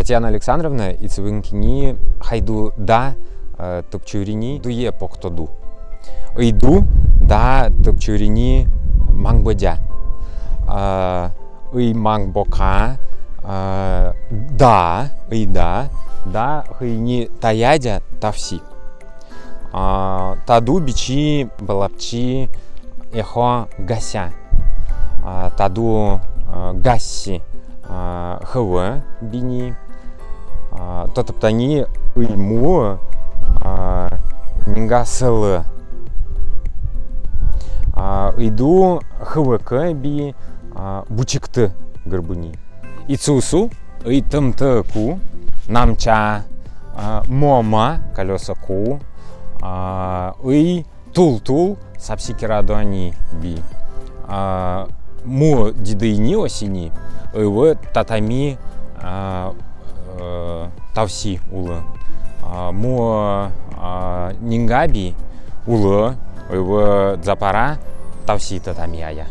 Татьяна Александровна и цвинкини хайду да топчурини дуе поктоду. Иду да топчурини мангбодя. Ый мангбока да, ый да, да хыйни таядя тавси. Таду бичи балапчи эхо гася. Таду гасси хывы бини. То топтани ыйму нинга сылы. Иду хывыкы би бучикты гырбыни. Ицусу и тымты ку намча мома колеса ку и тул-тул сапсикирадуани би му дидыйни осини ывы татами тавси улы. Му нингаби улы ывы запара тавси татами ая